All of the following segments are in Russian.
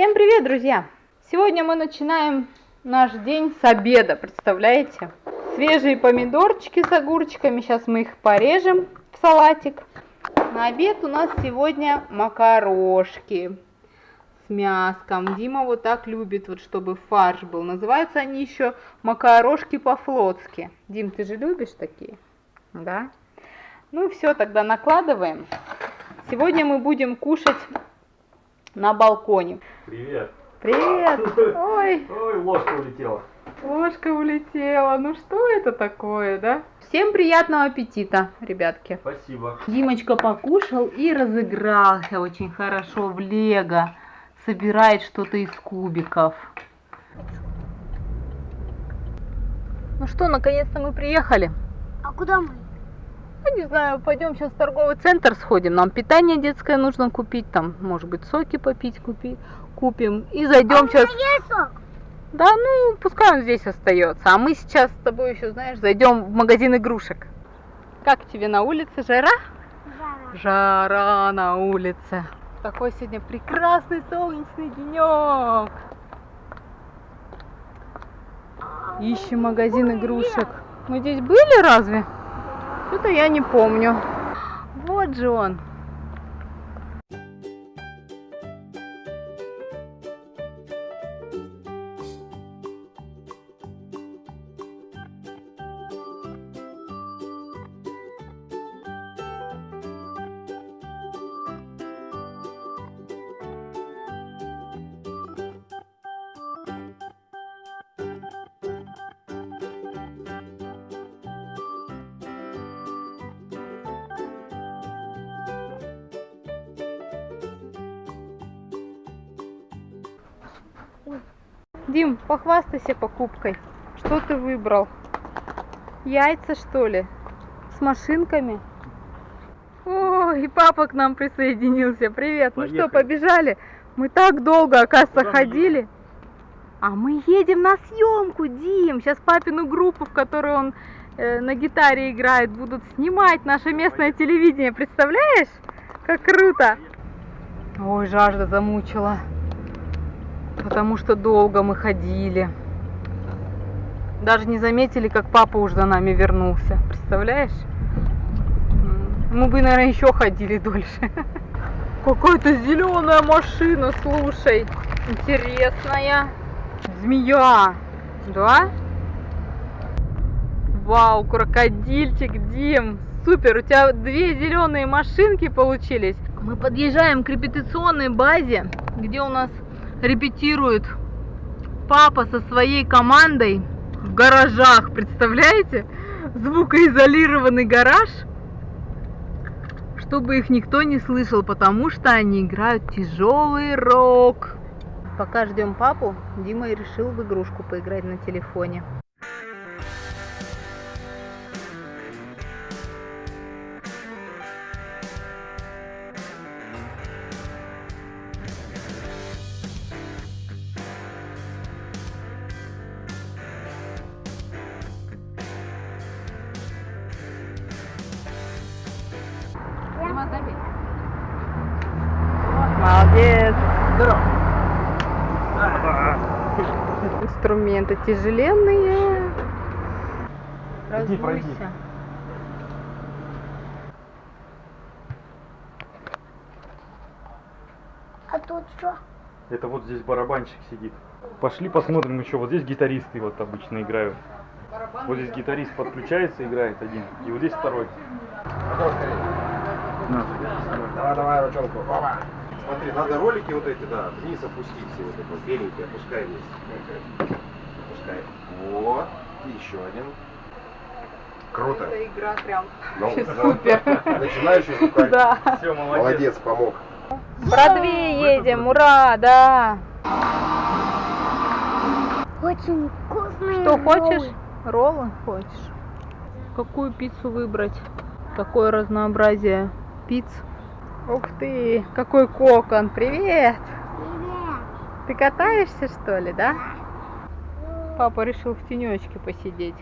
Всем привет, друзья! Сегодня мы начинаем наш день с обеда, представляете? Свежие помидорчики с огурчиками, сейчас мы их порежем в салатик. На обед у нас сегодня макарошки с мяском. Дима вот так любит, вот чтобы фарш был. Называются они еще макарошки по-флотски. Дим, ты же любишь такие? Да? Ну все, тогда накладываем. Сегодня мы будем кушать на балконе. Привет. Привет! Ой, Ой, ложка улетела. ложка улетела. Ну что это такое, да? Всем приятного аппетита, ребятки. Спасибо. Димочка покушал и разыгрался очень хорошо в лего. Собирает что-то из кубиков. Ну что, наконец-то мы приехали. А куда мы? Ну, не знаю, пойдем сейчас в торговый центр сходим. Нам питание детское нужно купить, там, может быть, соки попить купи, купим. И зайдем сейчас. Есть сок? Да, ну, пускай он здесь остается. А мы сейчас с тобой еще, знаешь, зайдем в магазин игрушек. Как тебе на улице жара? Жара. Жара на улице. Такой сегодня прекрасный солнечный денек. Ищем магазин игрушек. Мы здесь были разве? Что-то я не помню. Вот же он. Дим, похвастайся покупкой. Что ты выбрал? Яйца, что ли? С машинками? О, и папа к нам присоединился. Привет. Ну что, Поехали. побежали? Мы так долго, оказывается, Куда ходили. А мы едем на съемку, Дим. Сейчас папину группу, в которой он э, на гитаре играет, будут снимать наше местное телевидение. Представляешь? Как круто. Ой, жажда замучила. Потому что долго мы ходили. Даже не заметили, как папа уже за нами вернулся. Представляешь? Мы бы, наверное, еще ходили дольше. Какая-то зеленая машина, слушай. Интересная. Змея. Да? Вау, крокодильчик, Дим. Супер, у тебя две зеленые машинки получились. Мы подъезжаем к репетиционной базе, где у нас репетирует папа со своей командой в гаражах, представляете? Звукоизолированный гараж, чтобы их никто не слышал, потому что они играют тяжелый рок. Пока ждем папу, Дима решил в игрушку поиграть на телефоне. Инструменты тяжеленные. Иди, пройди. А тут что? Это вот здесь барабанщик сидит. Пошли посмотрим еще. Вот здесь гитаристы вот обычно играют. Вот здесь гитарист подключается, играет один. И вот здесь второй. Давай, давай, ручонку. Опа. Смотри, надо ролики вот эти, да, вниз опустить все вот это, вот, беленькие, опускай вниз. Опускай. Вот. И еще один. Круто. Эта игра прям Ну, супер. Начинающий звукарь. Да. Все, молодец. Молодец, помог. Бродвей едем, ура, да. Очень вкусные Что роллы. хочешь? Роллы хочешь? Какую пиццу выбрать? Такое разнообразие пиц. Ух ты, какой кокон, привет! Привет. Ты катаешься что ли, да? Папа решил в тенечке посидеть.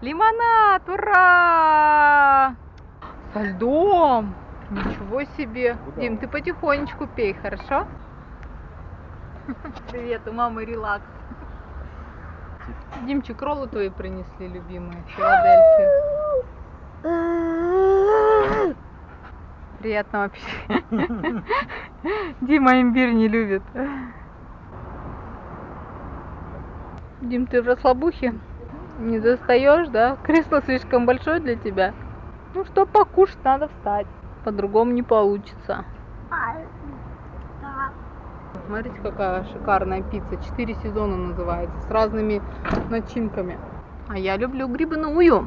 Лимонад, ура! Со льдом! Ничего себе! Куда Дим, ты потихонечку пей, хорошо? Привет, у мамы релакс. Димчик, роллы твои принесли, любимые, Филадельфию. Приятного аппетита. Дима имбирь не любит. Дим, ты в расслабухе? Не достаешь, да? Кресло слишком большое для тебя? Ну что, покушать надо встать. По-другому не получится. Смотрите, какая шикарная пицца. Четыре сезона называется, с разными начинками. А я люблю грибную.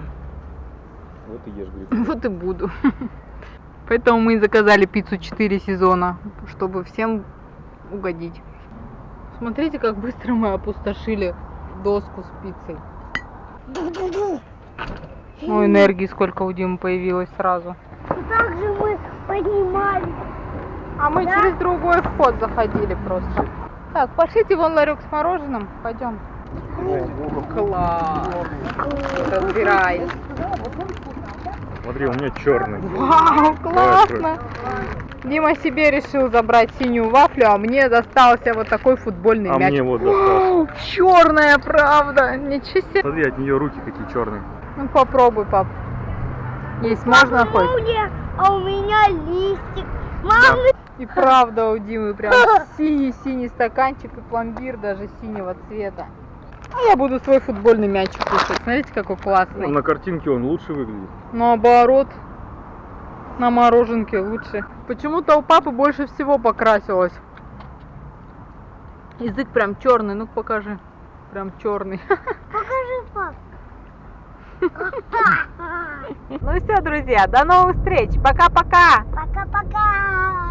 Вот и ешь, говорит. Вот и буду. Поэтому мы и заказали пиццу 4 сезона, чтобы всем угодить. Смотрите, как быстро мы опустошили доску с пиццей. Ну, энергии сколько у Димы появилось сразу. Так же мы поднимались. А мы через другой вход заходили просто. Так, пошлите вон ларек с мороженым. Пойдем. Класс. Разбирай. Смотри, у меня черный. Вау, классно. Дима себе решил забрать синюю вафлю, а мне достался вот такой футбольный А мяч. мне вот достался. Черная, правда. Ничего себе. Смотри, от нее руки какие черные. Ну попробуй, пап. Есть можно хоть? Молния, а у меня листик. Мама, И правда у Димы прям синий-синий стаканчик и пломбир даже синего цвета. А я буду свой футбольный мячик кушать. Смотрите, какой Ну, классный. на картинке он лучше выглядит. Наоборот, на мороженке лучше. Почему-то у папы больше всего покрасилось. Язык прям черный, ну покажи. Прям черный. покажи, пап. Ну все, друзья, до новых встреч. Пока-пока. Пока-пока.